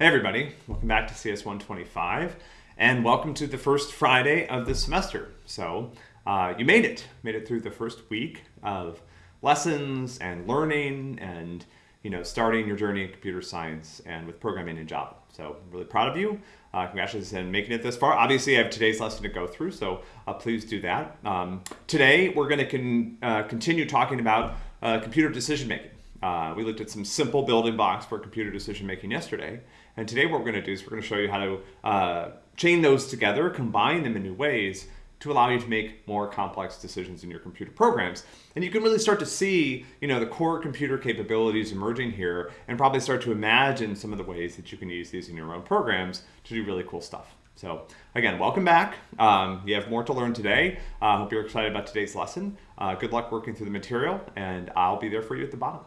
Hey everybody, welcome back to CS 125 and welcome to the first Friday of the semester. So uh, you made it, made it through the first week of lessons and learning and you know starting your journey in computer science and with programming in Java. So I'm really proud of you. Uh, congratulations on making it this far. Obviously I have today's lesson to go through, so uh, please do that. Um, today we're going to con uh, continue talking about uh, computer decision making. Uh, we looked at some simple building blocks for computer decision making yesterday. And today what we're going to do is we're going to show you how to uh, chain those together, combine them in new ways to allow you to make more complex decisions in your computer programs. And you can really start to see, you know, the core computer capabilities emerging here and probably start to imagine some of the ways that you can use these in your own programs to do really cool stuff. So again, welcome back. Um, you have more to learn today. I uh, hope you're excited about today's lesson. Uh, good luck working through the material and I'll be there for you at the bottom.